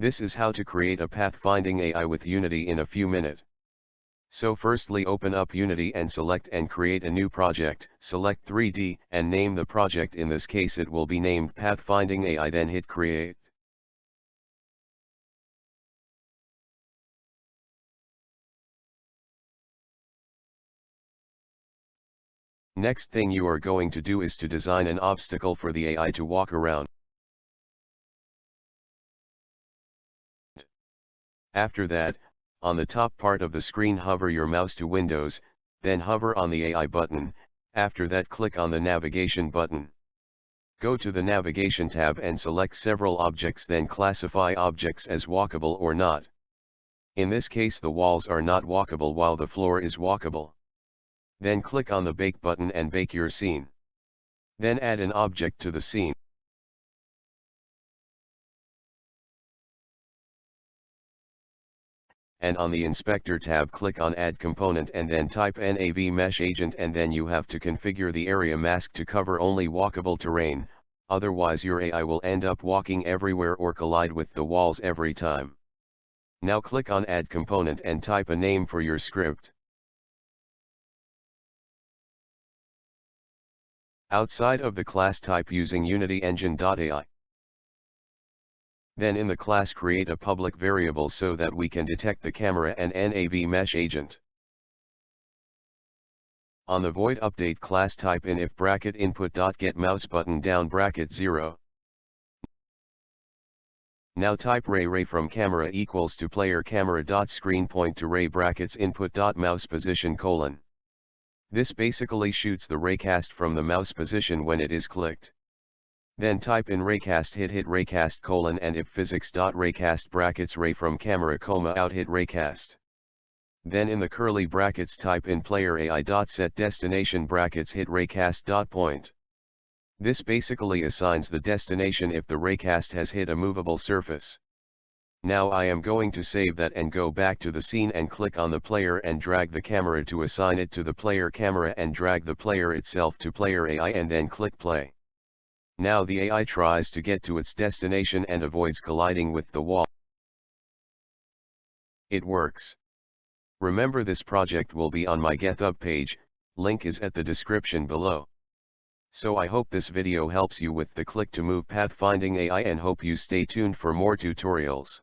This is how to create a pathfinding AI with Unity in a few minutes. So firstly open up Unity and select and create a new project, select 3D and name the project in this case it will be named Pathfinding AI then hit create. Next thing you are going to do is to design an obstacle for the AI to walk around. After that, on the top part of the screen hover your mouse to Windows, then hover on the AI button, after that click on the navigation button. Go to the navigation tab and select several objects then classify objects as walkable or not. In this case the walls are not walkable while the floor is walkable. Then click on the bake button and bake your scene. Then add an object to the scene. And on the Inspector tab click on Add Component and then type NAV Mesh Agent and then you have to configure the area mask to cover only walkable terrain, otherwise your AI will end up walking everywhere or collide with the walls every time. Now click on Add Component and type a name for your script. Outside of the class type using Unity Engine.ai. Then in the class create a public variable so that we can detect the camera and NAV mesh agent. On the void update class type in if bracket input dot get mouse button down bracket 0. Now type ray ray from camera equals to player camera dot screen point to ray brackets input dot mouse position colon. This basically shoots the raycast from the mouse position when it is clicked. Then type in raycast hit hit raycast colon and if physics dot raycast brackets ray from camera comma out hit raycast. Then in the curly brackets type in player AI dot set destination brackets hit raycast dot point. This basically assigns the destination if the raycast has hit a movable surface. Now I am going to save that and go back to the scene and click on the player and drag the camera to assign it to the player camera and drag the player itself to player AI and then click play. Now the AI tries to get to its destination and avoids colliding with the wall. It works. Remember this project will be on my GitHub page, link is at the description below. So I hope this video helps you with the click to move pathfinding AI and hope you stay tuned for more tutorials.